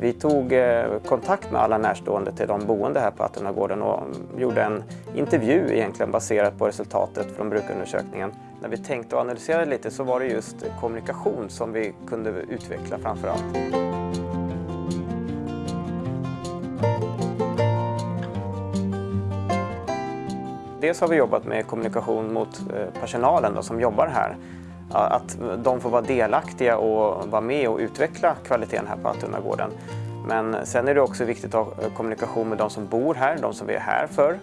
Vi tog eh, kontakt med alla närstående till de boende här på Attunagården och gjorde en intervju egentligen baserat på resultatet från brukarundersökningen. När vi tänkte och analyserade lite så var det just kommunikation som vi kunde utveckla framför allt. Dels har vi jobbat med kommunikation mot eh, personalen då, som jobbar här. Att de får vara delaktiga och vara med och utveckla kvaliteten här på Altunnagården. Men sen är det också viktigt att ha eh, kommunikation med de som bor här, de som vi är här för.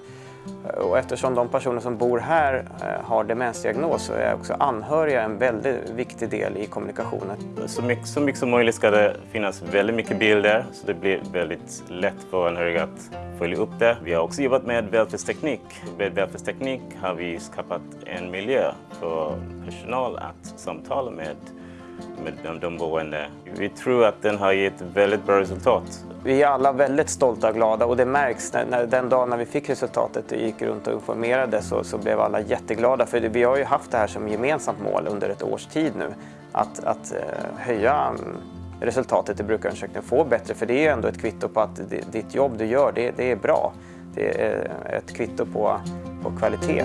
Eh, och eftersom de personer som bor här eh, har demensdiagnos så är också anhöriga en väldigt viktig del i kommunikationen. Så mycket, så mycket som möjligt ska det finnas väldigt mycket bilder så det blir väldigt lätt för anhöriga att följa upp det. Vi har också jobbat med välfärdsteknik. Med välfärdsteknik har vi skapat en miljö för personal att samtala med med de, de boende. Vi tror att den har gett väldigt bra resultat. Vi är alla väldigt stolta och glada och det märks när, när den dagen när vi fick resultatet och gick runt och informerade så, så blev alla jätteglada för vi har ju haft det här som gemensamt mål under ett års tid nu att, att eh, höja mm, resultatet i brukarundersökningen, få bättre för det är ju ändå ett kvitto på att ditt jobb du gör det, det är bra. Det är eh, ett kvitto på, på kvalitet.